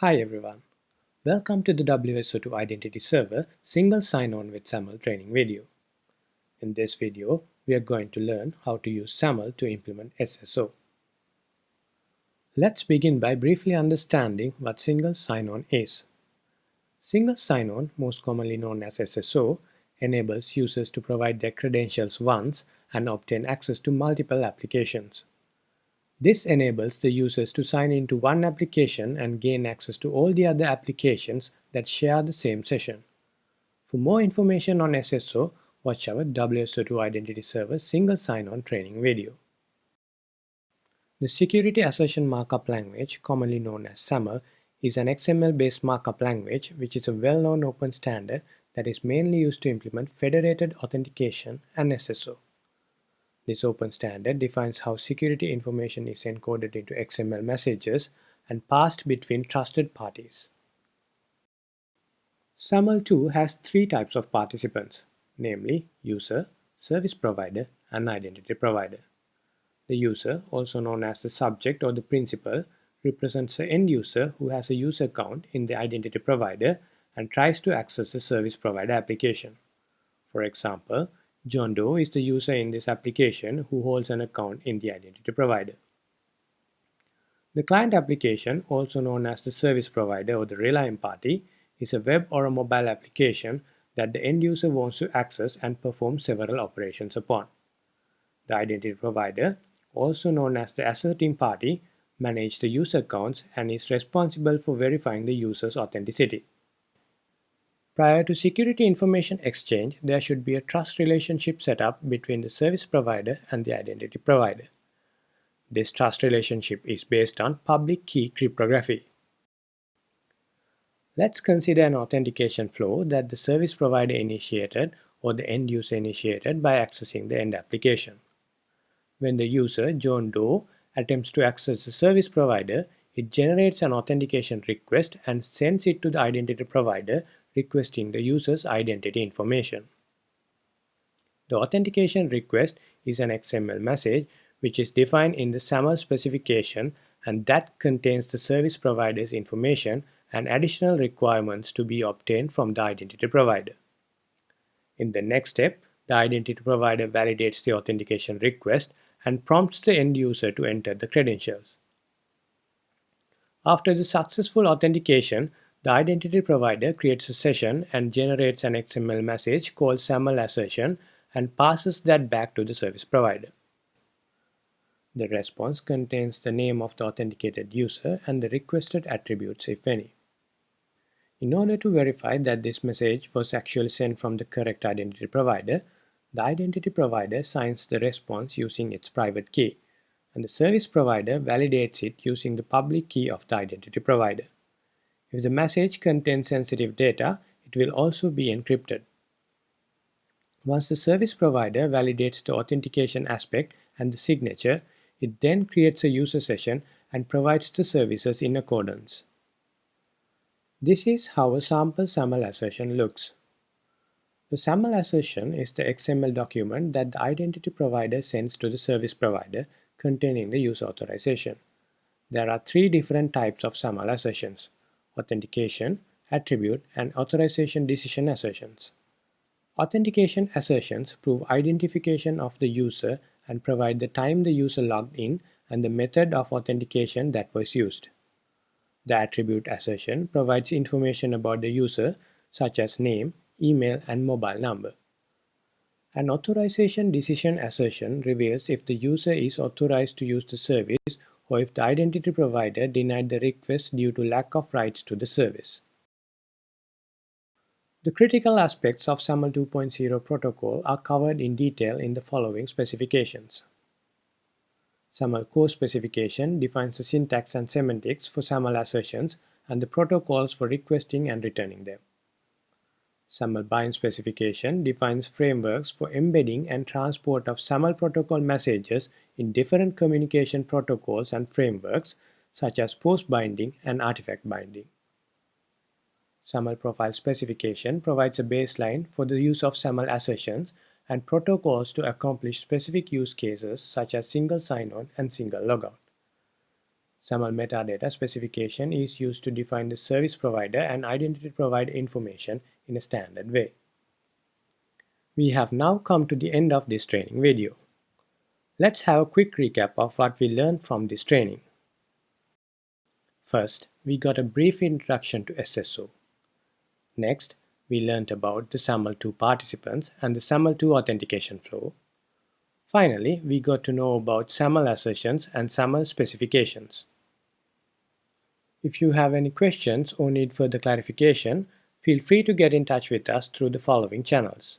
Hi everyone. Welcome to the WSO2 Identity Server Single Sign-On with SAML training video. In this video, we are going to learn how to use SAML to implement SSO. Let's begin by briefly understanding what Single Sign-On is. Single Sign-On, most commonly known as SSO, enables users to provide their credentials once and obtain access to multiple applications. This enables the users to sign into one application and gain access to all the other applications that share the same session. For more information on SSO, watch our WSO2 Identity Server Single Sign-On training video. The Security Assertion Markup Language, commonly known as SAML, is an XML-based markup language which is a well-known open standard that is mainly used to implement federated authentication and SSO. This open standard defines how security information is encoded into XML messages and passed between trusted parties. SAML2 has three types of participants, namely user, service provider, and identity provider. The user, also known as the subject or the principal, represents the end user who has a user account in the identity provider and tries to access the service provider application. For example, John Doe is the user in this application who holds an account in the identity provider. The client application, also known as the service provider or the relying party, is a web or a mobile application that the end user wants to access and perform several operations upon. The identity provider, also known as the asserting party, manages the user accounts and is responsible for verifying the user's authenticity. Prior to security information exchange, there should be a trust relationship set up between the service provider and the identity provider. This trust relationship is based on public key cryptography. Let's consider an authentication flow that the service provider initiated or the end user initiated by accessing the end application. When the user, John Doe, attempts to access the service provider, it generates an authentication request and sends it to the identity provider requesting the user's identity information. The authentication request is an XML message which is defined in the SAML specification and that contains the service provider's information and additional requirements to be obtained from the identity provider. In the next step, the identity provider validates the authentication request and prompts the end user to enter the credentials. After the successful authentication, the identity provider creates a session and generates an XML message called SAML assertion and passes that back to the service provider. The response contains the name of the authenticated user and the requested attributes if any. In order to verify that this message was actually sent from the correct identity provider, the identity provider signs the response using its private key, and the service provider validates it using the public key of the identity provider. If the message contains sensitive data, it will also be encrypted. Once the service provider validates the authentication aspect and the signature, it then creates a user session and provides the services in accordance. This is how a sample SAML assertion looks. The SAML assertion is the XML document that the identity provider sends to the service provider containing the user authorization. There are three different types of SAML assertions authentication, attribute, and authorization decision assertions. Authentication assertions prove identification of the user and provide the time the user logged in and the method of authentication that was used. The attribute assertion provides information about the user such as name, email, and mobile number. An authorization decision assertion reveals if the user is authorized to use the service or if the identity provider denied the request due to lack of rights to the service. The critical aspects of SAML 2.0 protocol are covered in detail in the following specifications. SAML core specification defines the syntax and semantics for SAML assertions and the protocols for requesting and returning them. SAML bind specification defines frameworks for embedding and transport of SAML protocol messages in different communication protocols and frameworks such as post binding and artifact binding. SAML profile specification provides a baseline for the use of SAML assertions and protocols to accomplish specific use cases such as single sign-on and single logout. SAML metadata specification is used to define the service provider and identity provider information in a standard way. We have now come to the end of this training video. Let's have a quick recap of what we learned from this training. First, we got a brief introduction to SSO. Next, we learned about the SAML2 participants and the SAML2 authentication flow. Finally, we got to know about SAML assertions and SAML specifications. If you have any questions or need further clarification, feel free to get in touch with us through the following channels.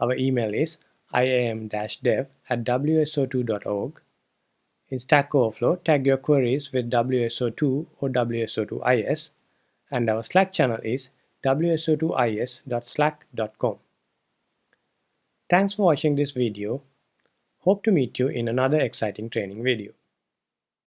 Our email is iam-dev at wso2.org. In Stack Overflow, tag your queries with WSO2 or WSO2IS, and our Slack channel is wso2is.slack.com. Thanks for watching this video. Hope to meet you in another exciting training video.